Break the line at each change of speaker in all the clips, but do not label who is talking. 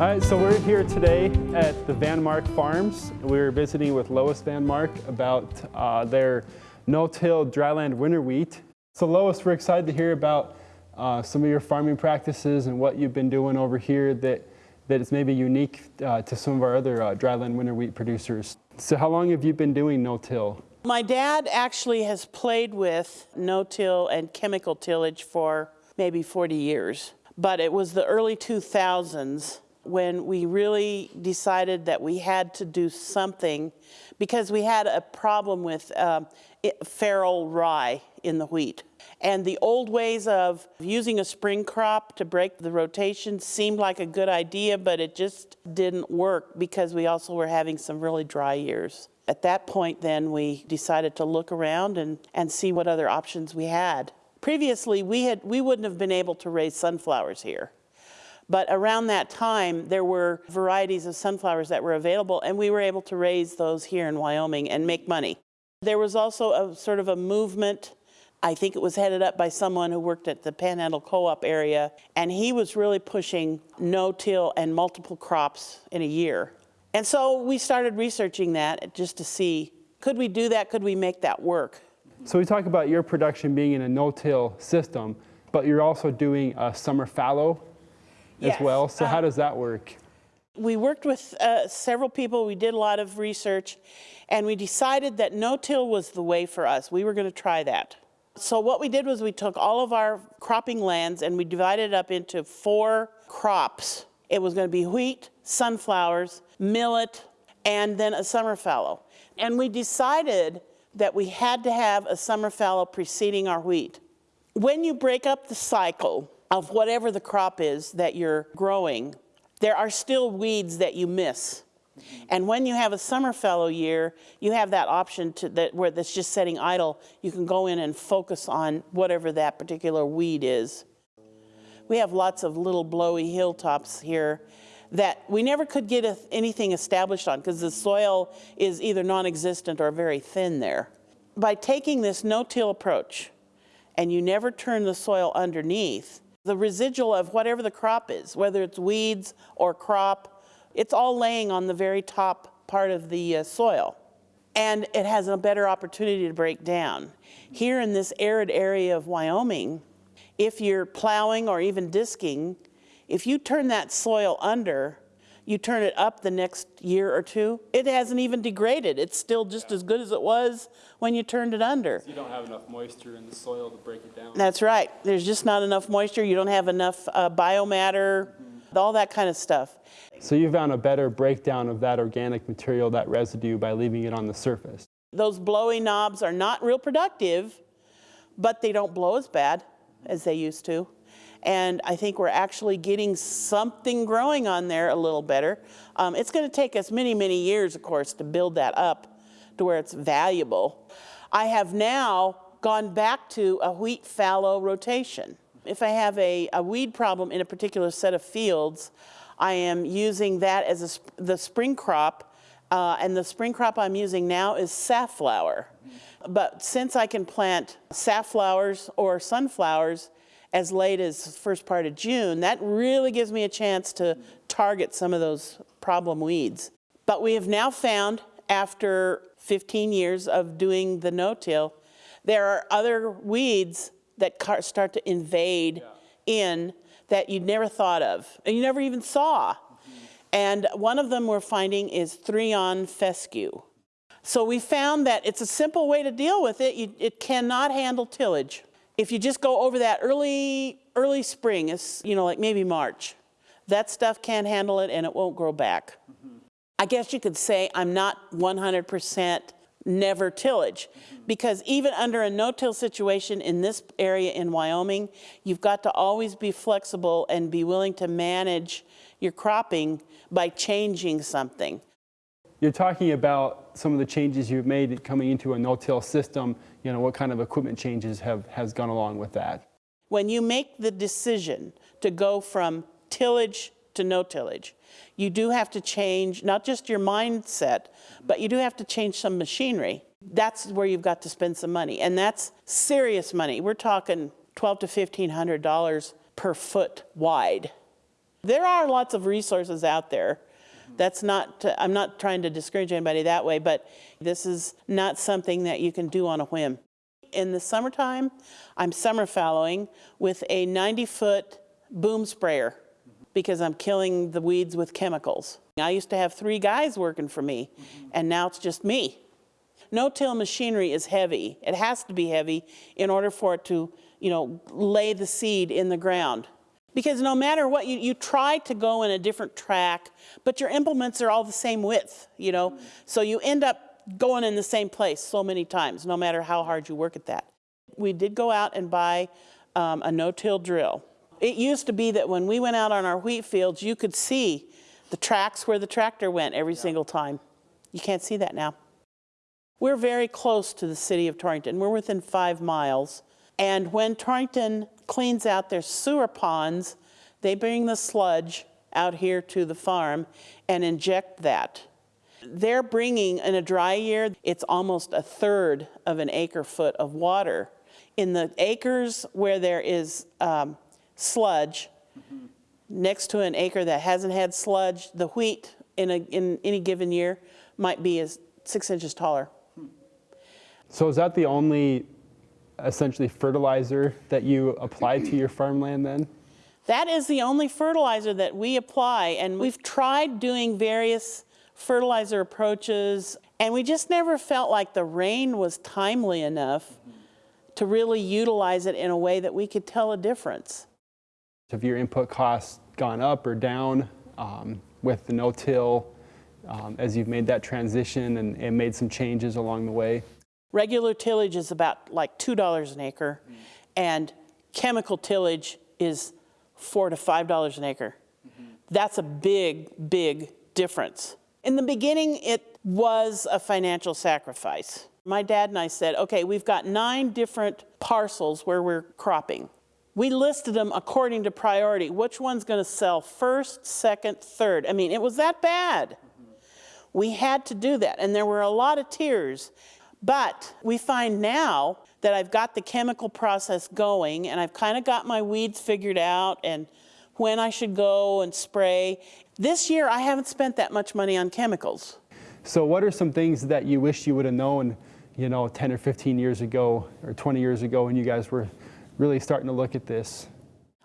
All right, so we're here today at the Van Mark Farms. We're visiting with Lois Van Mark about uh, their no-till dryland winter wheat. So Lois, we're excited to hear about uh, some of your farming practices and what you've been doing over here that, that is maybe unique uh, to some of our other uh, dryland winter wheat producers. So how long have you been doing no-till?
My dad actually has played with no-till and chemical tillage for maybe 40 years. But it was the early 2000s when we really decided that we had to do something because we had a problem with uh, feral rye in the wheat. And the old ways of using a spring crop to break the rotation seemed like a good idea, but it just didn't work because we also were having some really dry years. At that point then we decided to look around and, and see what other options we had. Previously we, had, we wouldn't have been able to raise sunflowers here. But around that time, there were varieties of sunflowers that were available, and we were able to raise those here in Wyoming and make money. There was also a sort of a movement, I think it was headed up by someone who worked at the Panhandle Co-op area, and he was really pushing no-till and multiple crops in a year. And so we started researching that just to see, could we do that? Could we make that work?
So we talk about your production being in a no-till system, but you're also doing a summer fallow
Yes.
as well. So how
Um,
does that work?
We worked with uh, several people, we did a lot of research, and we decided that no-till was the way for us. We were going to try that. So what we did was we took all of our cropping lands and we divided it up into four crops. It was going to be wheat, sunflowers, millet, and then a summer fallow. And we decided that we had to have a summer fallow preceding our wheat. When you break up the cycle of whatever the crop is that you're growing, there are still weeds that you miss. And when you have a summer fallow year, you have that option to that where that's just sitting idle. You can go in and focus on whatever that particular weed is. We have lots of little blowy hilltops here that we never could get a, anything established on because the soil is either non-existent or very thin there. By taking this no-till approach, and you never turn the soil underneath, the residual of whatever the crop is, whether it's weeds or crop, it's all laying on the very top part of the uh, soil. And it has a better opportunity to break down. Here in this arid area of Wyoming, if you're plowing or even disking, if you turn that soil under, you turn it up the next year or two, it hasn't even degraded. It's still just as good as it was when you turned it under.
You don't have enough moisture in the soil to break it down.
That's right. There's just not enough moisture. You don't have enough uh, biomatter, all that kind of stuff.
So you found a better breakdown of that organic material, that residue, by leaving it on the surface.
Those blowy knobs are not real productive, but they don't blow as bad as they used to. And I think we're actually getting something growing on there a little better. Um, it's going to take us many, many years, of course, to build that up to where it's valuable. I have now gone back to a wheat fallow rotation. If I have a, a weed problem in a particular set of fields, I am using that as the spring crop, uh, and the spring crop I'm using now is safflower. But since I can plant safflowers or sunflowers as late as first part of June, that really gives me a chance to target some of those problem weeds. But we have now found, after 15 years of doing the no-till, there are other weeds that start to invade in that you'd never thought of, and you never even saw. And one of them we're finding is threon fescue. So we found that it's a simple way to deal with it. You, it cannot handle tillage. If you just go over that early, early spring, it's, you know, like maybe March, that stuff can't handle it and it won't grow back. I guess you could say I'm not 100% never tillage because even under a no-till situation in this area in Wyoming, you've got to always be flexible and be willing to manage your cropping by changing something.
You're talking about some of the changes you've made coming into a no-till system. You know, what kind of equipment changes have has gone along with that?
When you make the decision to go from tillage to no tillage, you do have to change not just your mindset, but you do have to change some machinery. That's where you've got to spend some money, and that's serious money. We're talking twelve to fifteen hundred dollars per foot wide. There are lots of resources out there. That's not, to- I'm not trying to discourage anybody that way, but this is not something that you can do on a whim. In the summertime, I'm summer fallowing with a 90-foot boom sprayer because I'm killing the weeds with chemicals. I used to have three guys working for me, and now it's just me. No-till machinery is heavy. It has to be heavy in order for it to, you know, lay the seed in the ground. Because no matter what, you, you try to go in a different track, but your implements are all the same width, you know? So you end up going in the same place so many times, no matter how hard you work at that. We did go out and buy um, a no-till drill. It used to be that when we went out on our wheat fields, you could see the tracks where the tractor went every single time. You can't see that now. We're very close to the city of Torrington. We're within five miles. And when Torrington cleans out their sewer ponds, they bring the sludge out here to the farm and inject that. They're bringing, in a dry year, it's almost a third of an acre foot of water. In the acres where there is um, sludge, next to an acre that hasn't had sludge, the wheat in, a, in any given year might be as six inches taller.
So is that the only essentially fertilizer that you apply to your farmland then?
That is the only fertilizer that we apply, and we've tried doing various fertilizer approaches, and we just never felt like the rain was timely enough to really utilize it in a way that we could tell a difference.
Have your input costs gone up or down um, with the no-till um, as you've made that transition and, and made some changes along the way?
Regular tillage is about like $2 an acre, mm-hmm. and chemical tillage is four to $5 an acre. Mm-hmm. That's a big, big difference. In the beginning, it was a financial sacrifice. My dad and I said, okay, we've got nine different parcels where we're cropping. We listed them according to priority. Which one's going to sell first, second, third? I mean, it was that bad. Mm-hmm. We had to do that, and there were a lot of tears. But we find now that I've got the chemical process going, and I've kind of got my weeds figured out, and when I should go and spray. This year, I haven't spent that much money on chemicals.
So what are some things that you wish you would have known, you know, 10 or 15 years ago or 20 years ago when you guys were really starting to look at this?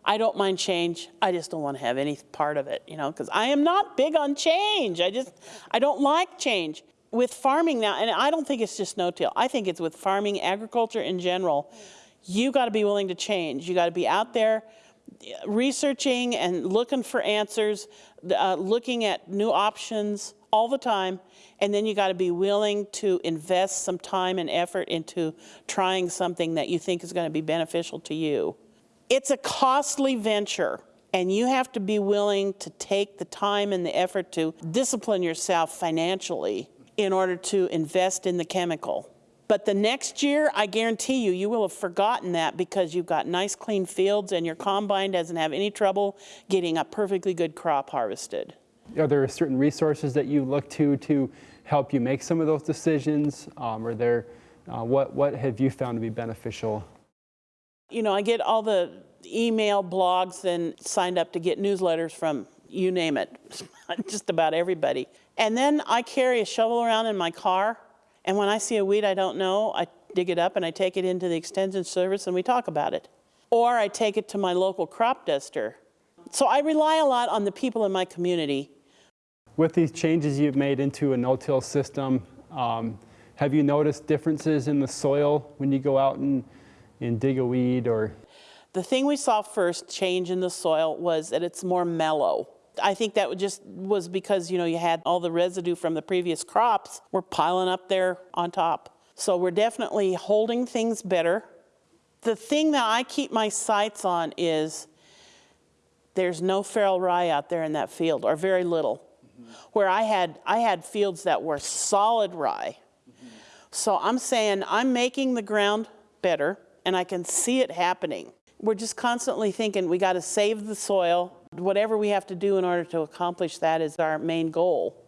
I don't mind change. I just don't want to have any part of it, you know, because I am not big on change. I just, I don't like change. With farming now, and I don't think it's just no-till. I think it's with farming, agriculture in general. You got to be willing to change. You got to be out there researching and looking for answers, uh, looking at new options all the time, and then you got to be willing to invest some time and effort into trying something that you think is going to be beneficial to you. It's a costly venture, and you have to be willing to take the time and the effort to discipline yourself financially in order to invest in the chemical. But the next year, I guarantee you, you will have forgotten that because you've got nice clean fields and your combine doesn't have any trouble getting a perfectly good crop harvested.
Are there certain resources that you look to to help you make some of those decisions? Um, or there, uh, what, what have you found to be beneficial?
You know, I get all the email blogs and signed up to get newsletters from you name it, just about everybody. And then I carry a shovel around in my car and when I see a weed I don't know, I dig it up and I take it into the extension service and we talk about it. Or I take it to my local crop duster. So I rely a lot on the people in my community.
With these changes you've made into a no-till system, um, have you noticed differences in the soil when you go out and, and dig a weed or?
The thing we saw first change in the soil was that it's more mellow. I think that just was because, you know, you had all the residue from the previous crops were piling up there on top. So we're definitely holding things better. The thing that I keep my sights on is there's no feral rye out there in that field, or very little. Mm -hmm. Where I had, I had fields that were solid rye. Mm -hmm. So I'm saying I'm making the ground better, and I can see it happening. We're just constantly thinking we got to save the soil, whatever we have to do in order to accomplish that is our main goal.